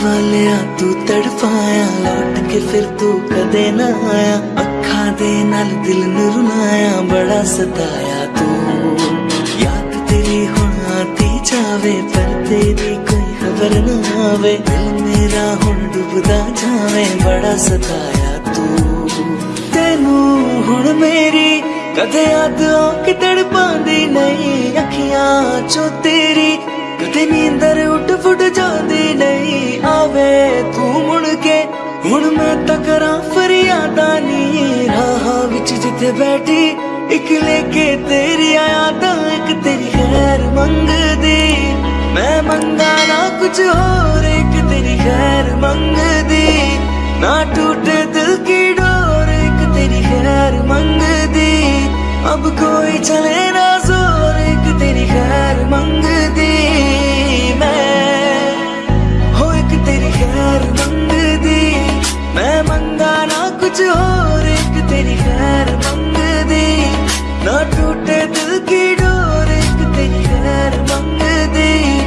ਤੂੰ ਤੜਪਾਇਆ ਲੌਟ ਕੇ ਫਿਰ ਤੂੰ ਕਦੇ ਨਾ ਆਇਆ। ਅੱਖਾਂ ਦੇ ਨਾਲ ਦਿਲ ਨੂੰ ਰੁਲਾਇਆ ਬੜਾ ਸਤਾਇਆ ਤੂੰ। ਯਾਦ ਤੇਰੀ ਹੁਣ ਆਤੀ ਜਾਵੇ, ਪਰ ਤੇਰੀ ਕੋਈ ਖਬਰ ਨਾ ਆਵੇ। ਦਿਲ ਮੇਰਾ ਹੁਣ ਡੁੱਬਦਾ ਜਾਵੇ, ਬੜਾ ਸਤਾਇਆ ਤੂੰ। ਤੈਨੂੰ ਹੁਣ ਮੇਰੀ ਕਦੇ ਯਾਦ ਆ ਕਿ ਤੜਪਾਂਦੀ ਨਹੀਂ, ਅੱਖੀਆਂ ਚੋਂ ਤੇਰੀ ਕਦੇ ਨੀਂਦਰ ਹੁਣ ਮੈਂ ਤਕਰਾਂ ਫਰਿਆਦਾਂ ਨੀ ਰਾਹਾਂ ਵਿੱਚ ਜਿੱਥੇ ਬੈਠੀ, ਇੱਕ ਲੈ ਕੇ ਤੇਰੀ ਯਾਦਾਂ ਇੱਕ ਤੇਰੀ ਖੈਰ ਮੰਗਦੀ। ਮੈਂ ਮੰਗਾ ਨਾ ਕੁਝ ਹੋਰ, ਇੱਕ ਤੇਰੀ ਖੈਰ ਮੰਗਦੀ। ਨਾ ਟੂਟੇ ਦਿਲ ਕੀ ਨਾ ਹੋਰ ਇੱਕ ਤੇਰੀ ਖੈਰ ਮੰਗਦੀ। ਨਾ ਟੂਟੇ ਦਿਲ ਕੀ ਡੋਰ, ਇੱਕ ਤੇਰੀ ਖੈਰ ਮੰਗਦੀ।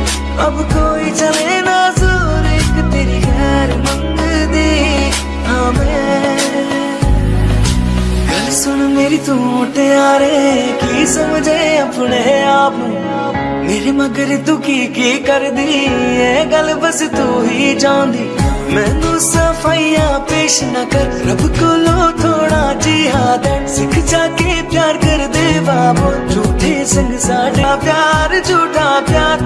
ਅਬ ਕੋਈ ਚਲੇ ਨਾ ਜ਼ੋਰ ਇੱਕ ਤੇਰੀ ਖੈਰ ਮੰਗਦੀ। ਹਾਂ, ਮੈਂ। ਗੱਲ ਸੁਣ ਮੇਰੀ ਤੂੰ, ਮੁਟਿਆਰੇ, ਕੀ ਸਮਝੇ ਆਪਣੇ ਆਪ ਮੇਰੇ ਮਗਰ ਤੂੰ ਕੀ ਕੀ ਕਰਦੀ ਇਹ ਗੱਲ ਬਸ ਤੂੰ ਹੀ ਜਾਣਦੀ। ਮੈਨੂੰ ਸਫਾਈਆਂ ਪੇਸ਼ ਨਾ ਕਰ। ਰੱਬ ਕੋਲੋਂ ਥੋੜਾ ਜਿਹਾਦ ਸਿੱਖ ਜਾ ਕੇ ਪਿਆਰ ਕਰ ਦੇ ਬਾਬੋ। ਝੂਠੇ ਸੰਗ ਸਾਡਾ ਪਿਆਰ, ਝੂਠਾ ਪਿਆਰ।